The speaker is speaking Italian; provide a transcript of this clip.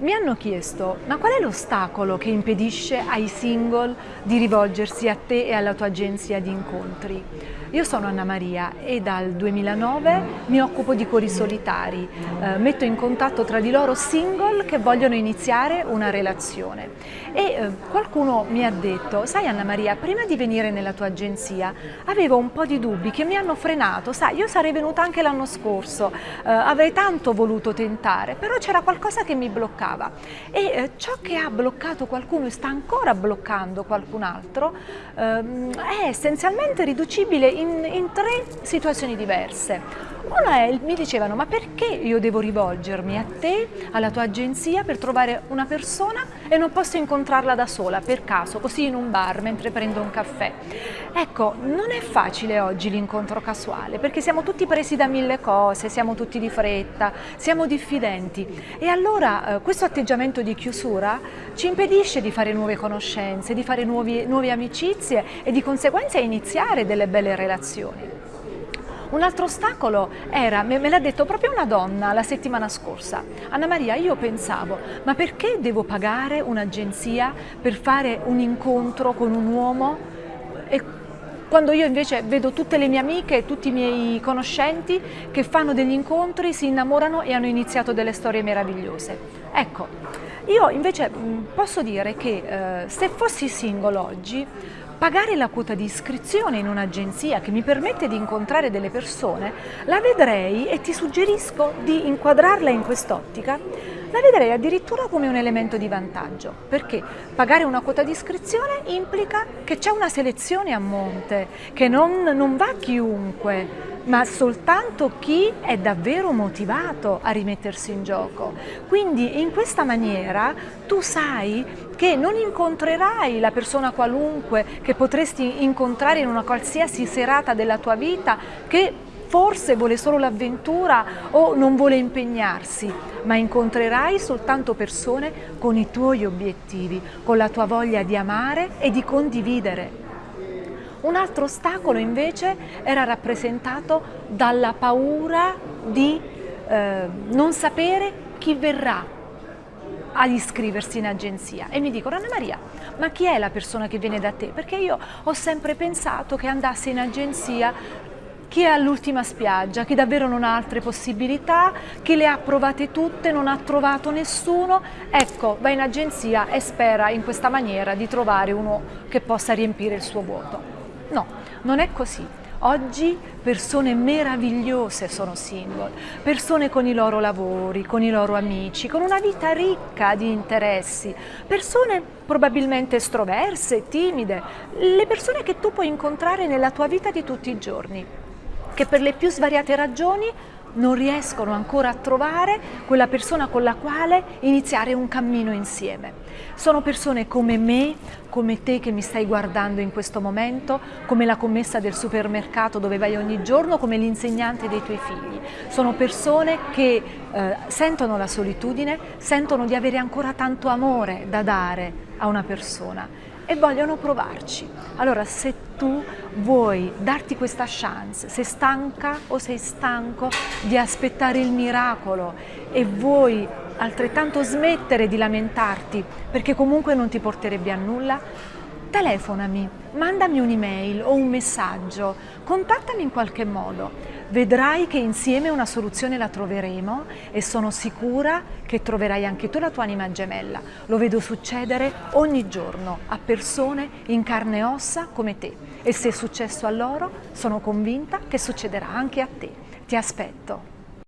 Mi hanno chiesto, ma qual è l'ostacolo che impedisce ai single di rivolgersi a te e alla tua agenzia di incontri? Io sono Anna Maria e dal 2009 mi occupo di cori solitari, eh, metto in contatto tra di loro single che vogliono iniziare una relazione. E eh, qualcuno mi ha detto, sai Anna Maria, prima di venire nella tua agenzia avevo un po' di dubbi che mi hanno frenato, sai, io sarei venuta anche l'anno scorso, eh, avrei tanto voluto tentare, però c'era qualcosa che mi bloccava e eh, ciò che ha bloccato qualcuno e sta ancora bloccando qualcun altro ehm, è essenzialmente riducibile in, in tre situazioni diverse. Una è, mi dicevano, ma perché io devo rivolgermi a te, alla tua agenzia, per trovare una persona e non posso incontrarla da sola, per caso, così in un bar, mentre prendo un caffè? Ecco, non è facile oggi l'incontro casuale, perché siamo tutti presi da mille cose, siamo tutti di fretta, siamo diffidenti. E allora eh, questo atteggiamento di chiusura ci impedisce di fare nuove conoscenze, di fare nuovi, nuove amicizie e di conseguenza iniziare delle belle relazioni. Un altro ostacolo era, me, l'ha detto proprio una donna la settimana scorsa, Anna Maria io pensavo ma perché devo pagare un'agenzia per fare un incontro con un uomo e quando io invece vedo tutte le mie amiche e tutti i miei conoscenti che fanno degli incontri, si innamorano e hanno iniziato delle storie meravigliose. Ecco, io invece posso dire che eh, se fossi single oggi pagare la quota di iscrizione in un'agenzia che mi permette di incontrare delle persone, la vedrei e ti suggerisco di inquadrarla in quest'ottica, la vedrei addirittura come un elemento di vantaggio, perché pagare una quota di iscrizione implica che c'è una selezione a monte, che non, non va chiunque, ma soltanto chi è davvero motivato a rimettersi in gioco. Quindi in questa maniera tu sai che non incontrerai la persona qualunque che potresti incontrare in una qualsiasi serata della tua vita che forse vuole solo l'avventura o non vuole impegnarsi, ma incontrerai soltanto persone con i tuoi obiettivi, con la tua voglia di amare e di condividere. Un altro ostacolo invece era rappresentato dalla paura di eh, non sapere chi verrà ad iscriversi in agenzia e mi dicono Anna Maria ma chi è la persona che viene da te? Perché io ho sempre pensato che andasse in agenzia chi è all'ultima spiaggia, chi davvero non ha altre possibilità, chi le ha provate tutte, non ha trovato nessuno, ecco, va in agenzia e spera in questa maniera di trovare uno che possa riempire il suo vuoto. No, non è così. Oggi persone meravigliose sono single, persone con i loro lavori, con i loro amici, con una vita ricca di interessi, persone probabilmente estroverse, timide, le persone che tu puoi incontrare nella tua vita di tutti i giorni, che per le più svariate ragioni non riescono ancora a trovare quella persona con la quale iniziare un cammino insieme. Sono persone come me, come te che mi stai guardando in questo momento, come la commessa del supermercato dove vai ogni giorno, come l'insegnante dei tuoi figli. Sono persone che eh, sentono la solitudine, sentono di avere ancora tanto amore da dare a una persona e vogliono provarci. Allora se tu vuoi darti questa chance, sei stanca o sei stanco di aspettare il miracolo e vuoi altrettanto smettere di lamentarti perché comunque non ti porterebbe a nulla, telefonami, mandami un'email o un messaggio, contattami in qualche modo. Vedrai che insieme una soluzione la troveremo e sono sicura che troverai anche tu la tua anima gemella. Lo vedo succedere ogni giorno a persone in carne e ossa come te e se è successo a loro sono convinta che succederà anche a te. Ti aspetto.